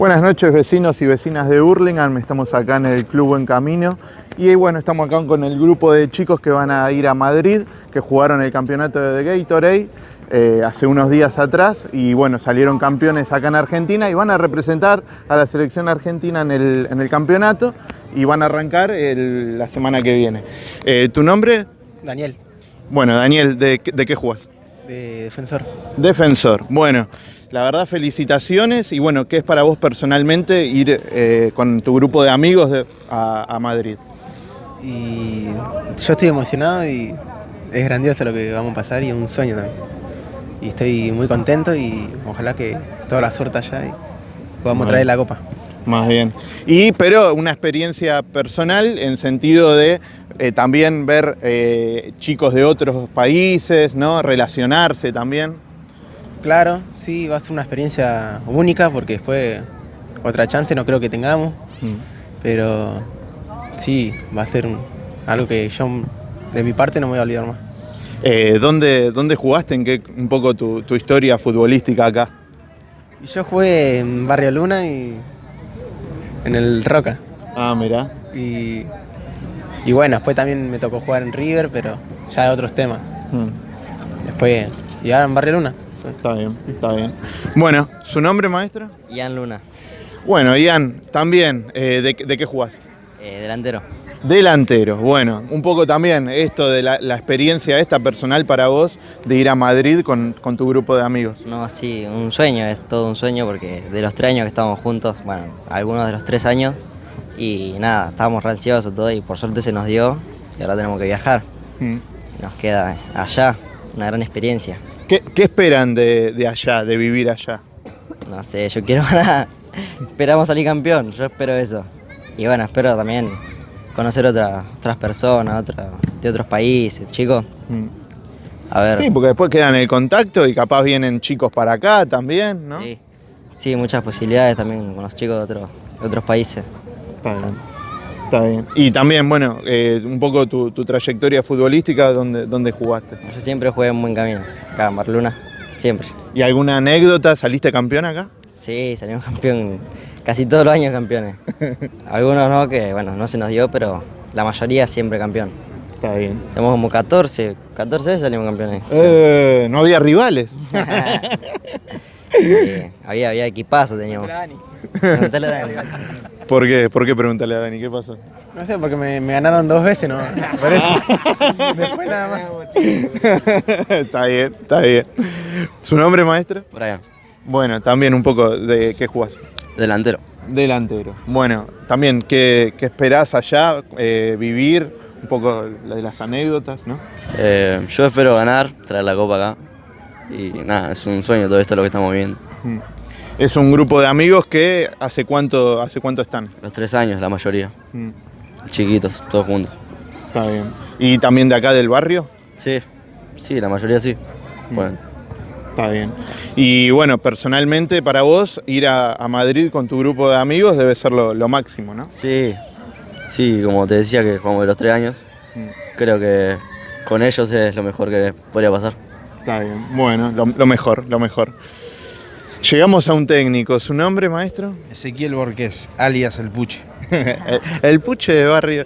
Buenas noches vecinos y vecinas de Hurlingham, estamos acá en el Club Buen Camino y bueno, estamos acá con el grupo de chicos que van a ir a Madrid, que jugaron el campeonato de Gatorade eh, hace unos días atrás y bueno, salieron campeones acá en Argentina y van a representar a la selección argentina en el, campeonato y van a arrancar la semana que viene. Eh, ¿Tu nombre? Daniel. Bueno, Daniel, ¿de, de qué jugás? De defensor. Defensor, bueno. La verdad, felicitaciones y bueno, ¿qué es para vos personalmente ir eh, con tu grupo de amigos a, Madrid? Y yo estoy emocionado y es grandioso lo que vamos a pasar y es un sueño también. Y estoy muy contento y ojalá que toda la suerte allá y podamos traer la copa. Más bien. Y pero una experiencia personal en sentido de eh, también ver eh, chicos de otros países, ¿no? Relacionarse también. Claro, sí, va a ser una experiencia única porque después otra chance no creo que tengamos, mm. pero sí, va a ser algo que yo de mi parte no me voy a olvidar más. Eh, ¿dónde, ¿Dónde jugaste? ¿En qué un poco tu, historia futbolística acá? Yo jugué en Barrio Luna y en el Roca. Ah, mira. Y, y bueno, después también me tocó jugar en River, pero ya de otros temas. Mm. Después, ya en Barrio Luna. Está bien, está bien. Bueno, ¿su nombre, maestro? Ian Luna. Bueno, Ian, también, eh, ¿de, qué jugás? Eh, delantero. Delantero, bueno, un poco también esto de la, experiencia esta personal para vos de ir a Madrid con, tu grupo de amigos. No, sí, un sueño, es todo un sueño porque de los tres años que estamos juntos, bueno, algunos de los tres años, y nada, estábamos ansiosos todo y por suerte se nos dio y ahora tenemos que viajar. Mm. Nos queda allá, una gran experiencia. ¿Qué, esperan de, allá, de vivir allá? No sé, yo quiero ganar. Esperamos salir campeón, yo espero eso. Y bueno, espero también conocer otras personas, de otros países, chicos. Mm. A ver. Sí, porque después quedan el contacto y capaz vienen chicos para acá también, ¿no? Sí, sí muchas posibilidades también con los chicos de otros, de otros países. Está bien. Está bien. Y también, bueno, eh, un poco tu, trayectoria futbolística, ¿dónde, ¿dónde jugaste? Yo siempre jugué en buen camino, acá en Barluna, siempre. ¿Y alguna anécdota? ¿Saliste campeón acá? Sí, salimos campeón, casi todos los años campeones. Algunos no, que bueno, no se nos dio, pero la mayoría siempre campeón. Está bien. Tenemos como 14, 14 veces salimos campeones. Eh, no había rivales. sí, había, había equipazo teníamos. Preguntale a Dani. ¿Por qué? ¿Por qué preguntarle a Dani? ¿Qué pasó? No sé, porque me, ganaron dos veces, ¿no? Por eso. Después nada más. está bien, está bien. ¿Su nombre, maestro? Brian. Bueno, también un poco de qué jugás. Delantero. Delantero. Bueno, también, ¿qué, qué esperás allá? Eh, vivir, un poco de las anécdotas, ¿no? Eh, yo espero ganar, traer la copa acá. Y nada, es un sueño todo esto lo que estamos viendo. Mm. Es un grupo de amigos que hace cuánto, hace cuánto están. Los tres años, la mayoría. Mm. Chiquitos, todos juntos. Está bien. ¿Y también de acá del barrio? Sí, sí, la mayoría sí. Mm. Bueno. Está bien. Y bueno, personalmente para vos ir a, Madrid con tu grupo de amigos debe ser lo, máximo, ¿no? Sí, sí, como te decía que jugamos de los tres años, mm. creo que con ellos es lo mejor que podría pasar. Está bien, bueno, lo mejor, lo mejor. Llegamos a un técnico. ¿Su nombre, maestro? Ezequiel Borges, alias El Puche. el, Puche de barrio.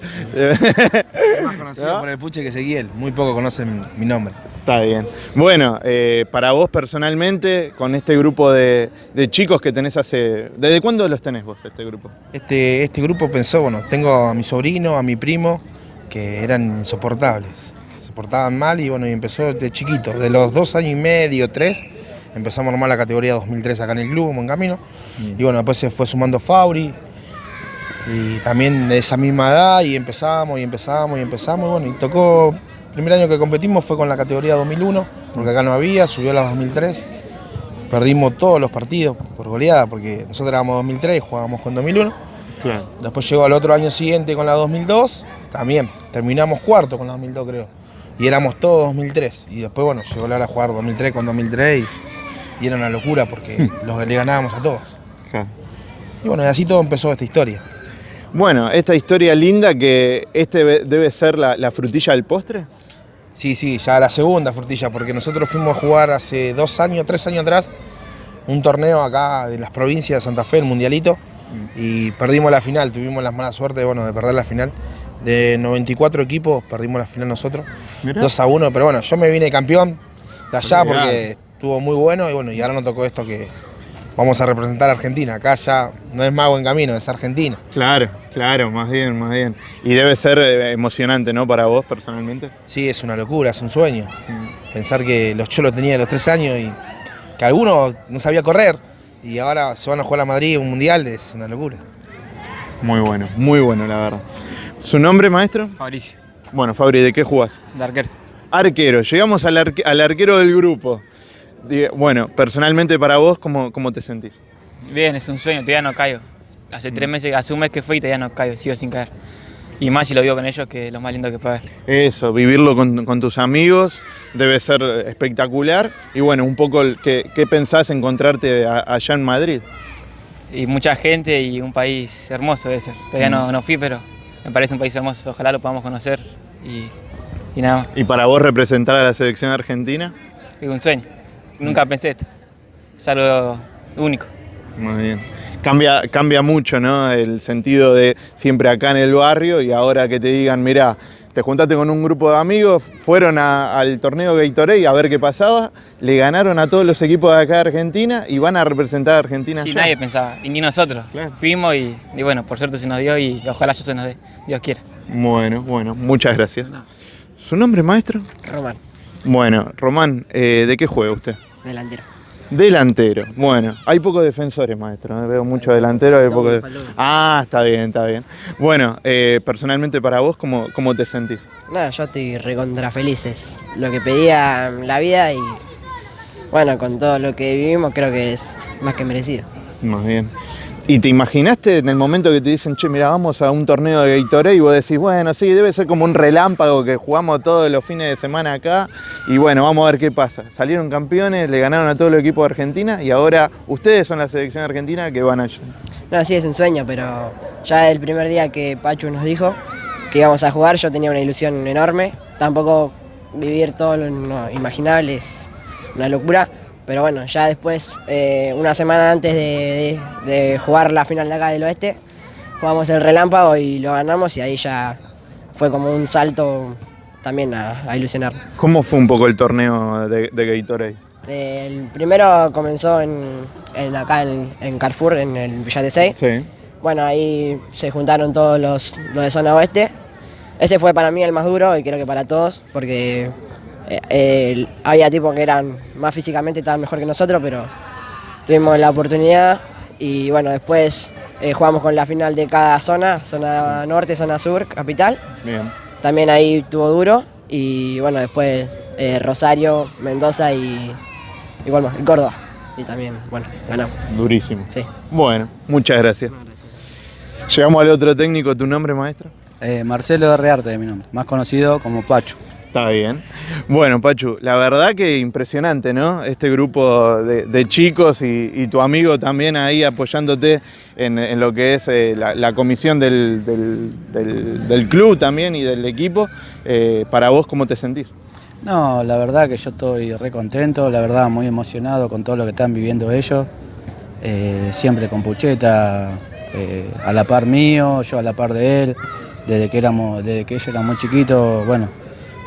más conocido por El Puche que Ezequiel. Muy poco conocen mi nombre. Está bien. Bueno, eh, para vos personalmente, con este grupo de, chicos que tenés hace... ¿Desde cuándo los tenés vos, este grupo? Este, este grupo pensó, bueno, tengo a mi sobrino, a mi primo, que eran insoportables. Se portaban mal y bueno, y empezó de chiquito, de los dos años y medio, tres, empezamos a armar la categoría 2003 acá en el club, en camino. Mm. Y bueno, después se fue sumando Fauri. Y también de esa misma edad y empezamos y empezamos y empezamos. Y bueno, y tocó, el primer año que competimos fue con la categoría 2001, porque acá no había, subió a la 2003. Perdimos todos los partidos por goleada, porque nosotros éramos 2003 y jugábamos con 2001. Después llegó al otro año siguiente con la 2002, también terminamos cuarto con la 2002 creo. Y éramos todos 2003. Y después, bueno, llegó la hora de jugar 2003 con 2003 y era una locura porque los, le ganábamos a todos. Y bueno, y así todo empezó esta historia. Bueno, esta historia linda que este debe ser la, frutilla del postre. Sí, sí, ya la segunda frutilla, porque nosotros fuimos a jugar hace dos años, tres años atrás, un torneo acá de las provincias de Santa Fe, el Mundialito, y perdimos la final, tuvimos la mala suerte bueno, de perder la final. De 94 equipos perdimos la final nosotros, 2 a 1, pero bueno, yo me vine campeón de allá porque estuvo muy bueno y bueno, y ahora nos tocó esto que vamos a representar a Argentina. Acá ya no es más buen camino, es Argentina. Claro, claro, más bien, más bien. Y debe ser eh, emocionante, ¿no? Para vos personalmente. Sí, es una locura, es un sueño. Pensar que los cholos tenía los tres años y que alguno no sabía correr y ahora se van a jugar a Madrid un mundial, es una locura. Muy bueno, muy bueno, la verdad. ¿Su nombre, maestro? Fabricio, Bueno, Fabri, ¿de qué jugás? de arquero. Arquero, llegamos al, arque- al arquero del grupo. Bueno, personalmente para vos, ¿cómo, cómo te sentís? Bien, es un sueño, todavía no caigo. Hace tres meses, hace un mes que fui y todavía no caigo, sigo sin caer. Y más si lo vivo con ellos, que es lo más lindo que puede haber. Eso, vivirlo con, con tus amigos debe ser espectacular. Y bueno, un poco, ¿qué, qué pensás encontrarte a- allá en Madrid? Y mucha gente y un país hermoso debe ser. Todavía no, no fui, pero me parece un país hermoso. Ojalá lo podamos conocer y, y nada más. Y para vos representar a la selección argentina, Es un sueño. Nunca pensé esto. Es algo único. muy bien. Cambia, cambia mucho, ¿no? El sentido de siempre acá en el barrio y ahora que te digan, mira, te juntaste con un grupo de amigos, fueron a- al torneo Gatorade a ver qué pasaba, le ganaron a todos los equipos de acá de Argentina y van a representar a Argentina Sí, allá. nadie pensaba, y ni nosotros. Claro. Fuimos y, y bueno, por suerte se nos dio y ojalá yo se nos dé. Dios quiera. Bueno, bueno, muchas gracias. ¿Su nombre, maestro? Román, Bueno, Román, eh, ¿de qué juega usted? delantero. Delantero. Bueno, hay pocos defensores, maestro. Veo muchos delanteros, hay pocos. de-. Ah, está bien, está bien. Bueno, eh, personalmente para vos, ¿cómo, cómo te sentís? Nada, yo estoy recontra feliz. Es lo que pedía la vida y bueno, con todo lo que vivimos creo que es más que merecido. Más bien. ¿Y te imaginaste en el momento que te dicen, che, mira, vamos a un torneo de Gatorade y vos decís, bueno, sí, debe ser como un relámpago que jugamos todos los fines de semana acá y bueno, vamos a ver qué pasa. Salieron campeones, le ganaron a todo el equipo de Argentina y ahora ustedes son la selección argentina que van allá. No, sí es un sueño, pero ya el primer día que Pachu nos dijo que íbamos a jugar yo tenía una ilusión enorme. Tampoco vivir todo lo imaginable es una locura. Pero bueno, ya después, eh, una semana antes de, de- de jugar la final de acá del oeste, jugamos el relámpago y lo ganamos y ahí ya fue como un salto también a, a ilusionar. ¿Cómo fue un poco el torneo de, de Gatorade? El primero comenzó en, en acá en, en Carrefour, en el Villa 6. Sí. Bueno, ahí se juntaron todos los, los de zona oeste. Ese fue para mí el más duro y creo que para todos, porque eh, eh, había tipos que eran más físicamente, estaban mejor que nosotros, pero tuvimos la oportunidad y bueno, después eh, jugamos con la final de cada zona, zona norte, zona sur, capital. Bien. También ahí estuvo duro y bueno, después eh, Rosario, Mendoza y, y, bueno, y Córdoba. Y también, bueno, ganamos. Durísimo. Sí. Bueno, muchas gracias. Llegamos al otro técnico, ¿tu nombre, maestro? Eh, Marcelo de Rearte es mi nombre, más conocido como Pacho. Está bien. Bueno, Pachu, la verdad que impresionante, ¿no? Este grupo de, chicos y, tu amigo también ahí apoyándote en, lo que es eh, la, comisión del, del- club también y del equipo. Eh, para vos, ¿cómo te sentís? No, la verdad que yo estoy re contento, la verdad muy emocionado con todo lo que están viviendo ellos. Eh, siempre con Pucheta a la par mío, yo a la par de él, desde que éramos, desde que ellos eran muy chiquitos, bueno,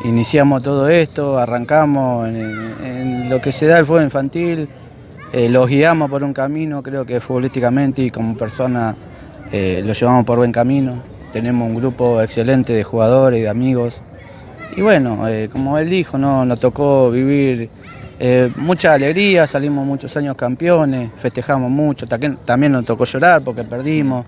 iniciamos todo esto, arrancamos en, en lo que se da el fútbol infantil, eh, los guiamos por un camino, creo que futbolísticamente y como persona eh, los llevamos por buen camino. Tenemos un grupo excelente de jugadores, de amigos. Y bueno, eh, como él dijo, ¿no? nos tocó vivir eh, mucha alegría, salimos muchos años campeones, festejamos mucho, también, también nos tocó llorar porque perdimos.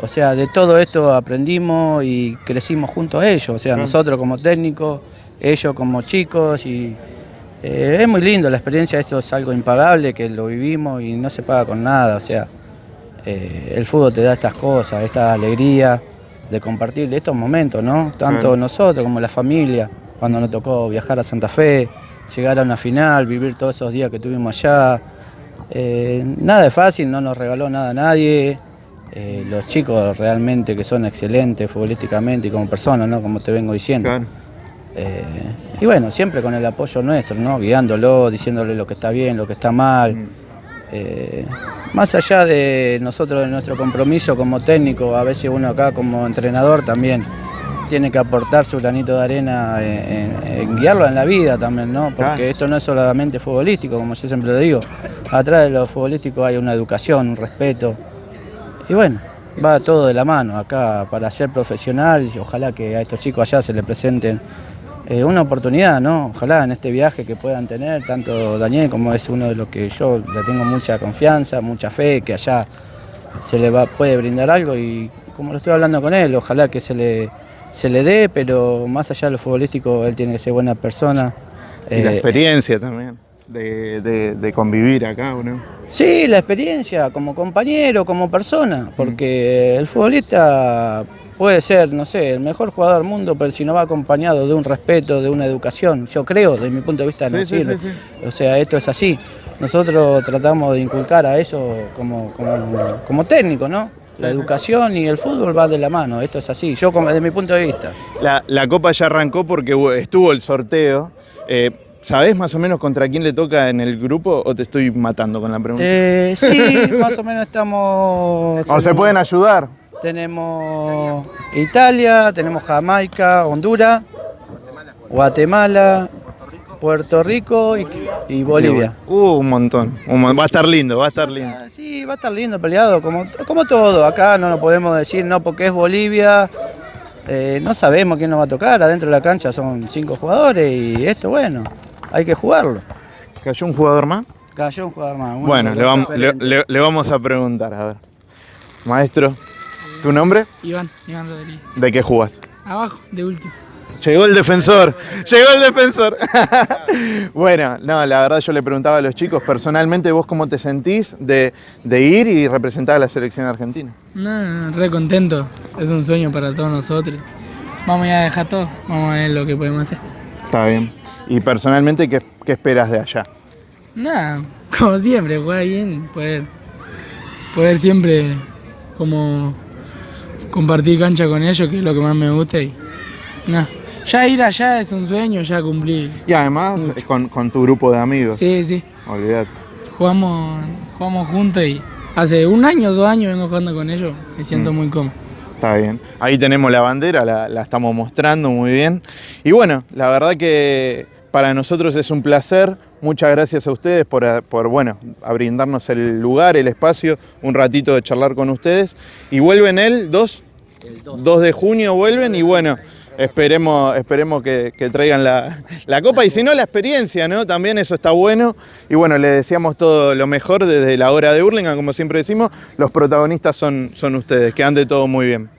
O sea, de todo esto aprendimos y crecimos junto a ellos, o sea, nosotros como técnicos, ellos como chicos y eh, es muy lindo la experiencia, esto es algo impagable que lo vivimos y no se paga con nada, o sea, eh, el fútbol te da estas cosas, esta alegría de compartir estos momentos, ¿no? Tanto nosotros como la familia, cuando nos tocó viajar a Santa Fe, llegar a una final, vivir todos esos días que tuvimos allá. Eh, nada es fácil, no nos regaló nada a nadie. Los chicos realmente que son excelentes futbolísticamente y como personas, ¿no? Como te vengo diciendo. Claro. Eh, y bueno, siempre con el apoyo nuestro, ¿no? Guiándolo, diciéndole lo que está bien, lo que está mal. Eh, más allá de nosotros, de nuestro compromiso como técnico, a veces uno acá como entrenador también tiene que aportar su granito de arena en, en guiarlo en la vida también, ¿no? Porque esto no es solamente futbolístico, como yo siempre lo digo. Atrás de lo futbolístico hay una educación, un respeto. Y bueno, va todo de la mano acá para ser profesional y ojalá que a estos chicos allá se les presenten eh, una oportunidad, ¿no? Ojalá en este viaje que puedan tener, tanto Daniel como es uno de los que yo le tengo mucha confianza, mucha fe, que allá se le va, puede brindar algo y como lo estoy hablando con él, ojalá que se le, se le dé, pero más allá de lo futbolístico, él tiene que ser buena persona. Y la Eh, experiencia también de, de- de convivir acá, ¿no? Sí, la experiencia como compañero, como persona, porque el futbolista puede ser, no sé, el mejor jugador del mundo, pero si no va acompañado de un respeto, de una educación, yo creo, desde mi punto de vista, no Sí, sí, sirve. sí, O sea, esto es así. Nosotros tratamos de inculcar a eso como, como, como técnico, ¿no? La educación y el fútbol van de la mano, esto es así, yo como, desde mi punto de vista. La, la copa ya arrancó porque estuvo el sorteo. Eh, ¿Sabés más o menos contra quién le toca en el grupo o te estoy matando con la pregunta? Eh, sí, más o menos estamos... ¿O se pueden ayudar? Tenemos Italia, tenemos Jamaica, Honduras, Guatemala, Puerto Rico y, y Bolivia. Uh, un montón. un mon- va a estar lindo, va a estar lindo. Ah, Sí, va a estar lindo peleado, como, como todo. Acá no lo podemos decir, no porque es Bolivia. eh, no sabemos quién nos va a tocar. Adentro de la cancha son cinco jugadores y esto, bueno, hay que jugarlo. ¿Cayó un jugador más? Cayó un jugador más. Bueno, le vamos, le, referentes. le- le vamos a preguntar, a ver. Maestro, ¿tu nombre? Iván, Iván Rodríguez. ¿De qué jugás? Abajo, de último. Llegó el defensor, llegó el defensor. bueno, no, la verdad yo le preguntaba a los chicos, personalmente vos cómo te sentís de, de ir y representar a la selección argentina. No, re contento. Es un sueño para todos nosotros. Vamos a dejar todo. Vamos a ver lo que podemos hacer. Está bien. Y personalmente, ¿qué, qué esperas de allá? Nada, como siempre, jugar bien, poder, poder siempre como compartir cancha con ellos, que es lo que más me gusta. Y nada, ya ir allá es un sueño, ya cumplí. Y además con, con tu grupo de amigos. Sí, sí. Olvidate. Jugamos, jugamos juntos y hace un año, dos años vengo jugando con ellos. Me siento Mm. muy cómodo. Está bien. Ahí tenemos la bandera, la, la estamos mostrando muy bien. Y bueno, la verdad que para nosotros es un placer. Muchas gracias a ustedes por, a- por, bueno, a brindarnos el lugar, el espacio, un ratito de charlar con ustedes. Y vuelven el 2, 2 de junio vuelven y bueno, esperemos, esperemos que, que traigan la, la copa y si no la experiencia, ¿no? También eso está bueno. Y bueno, le deseamos todo lo mejor desde la hora de Hurlingham, como siempre decimos, los protagonistas son, son ustedes, que ande todo muy bien.